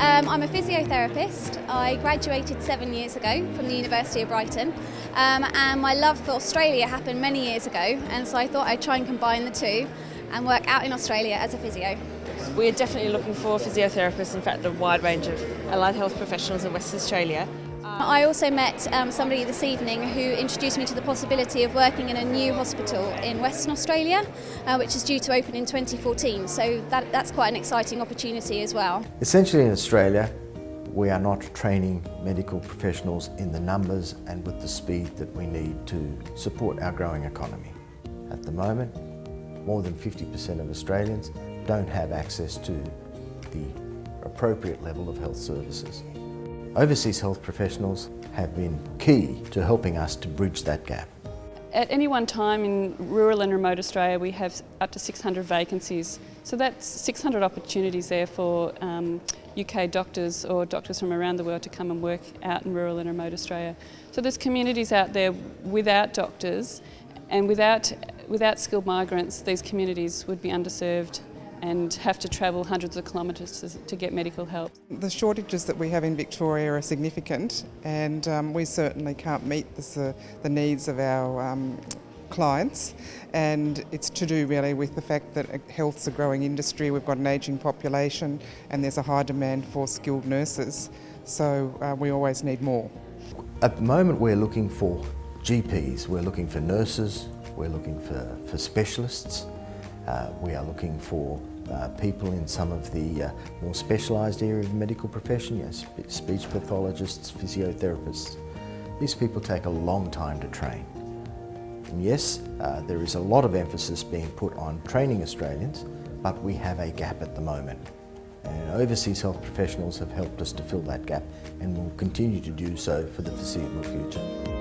Um, I'm a physiotherapist. I graduated seven years ago from the University of Brighton um, and my love for Australia happened many years ago and so I thought I'd try and combine the two and work out in Australia as a physio. We're definitely looking for physiotherapists, in fact a wide range of allied health professionals in Western Australia. I also met um, somebody this evening who introduced me to the possibility of working in a new hospital in Western Australia, uh, which is due to open in 2014. So that, that's quite an exciting opportunity as well. Essentially in Australia, we are not training medical professionals in the numbers and with the speed that we need to support our growing economy. At the moment, more than 50% of Australians don't have access to the appropriate level of health services. Overseas health professionals have been key to helping us to bridge that gap. At any one time in rural and remote Australia we have up to 600 vacancies. So that's 600 opportunities there for um, UK doctors or doctors from around the world to come and work out in rural and remote Australia. So there's communities out there without doctors and without, without skilled migrants these communities would be underserved and have to travel hundreds of kilometres to, to, get medical help. The shortages that we have in Victoria are significant and um, we certainly can't meet this, uh, the needs of our um, clients. And it's to do really with the fact that health's a growing industry, we've got an ageing population and there's a high demand for skilled nurses. So uh, we always need more. At the moment we're looking for GPs, we're looking for nurses, we're looking for, for specialists, uh, we are looking for uh, people in some of the uh, more specialised area of the medical profession, yes, speech pathologists, physiotherapists. These people take a long time to train. And yes, uh, there is a lot of emphasis being put on training Australians, but we have a gap at the moment. And overseas health professionals have helped us to fill that gap and will continue to do so for the foreseeable future.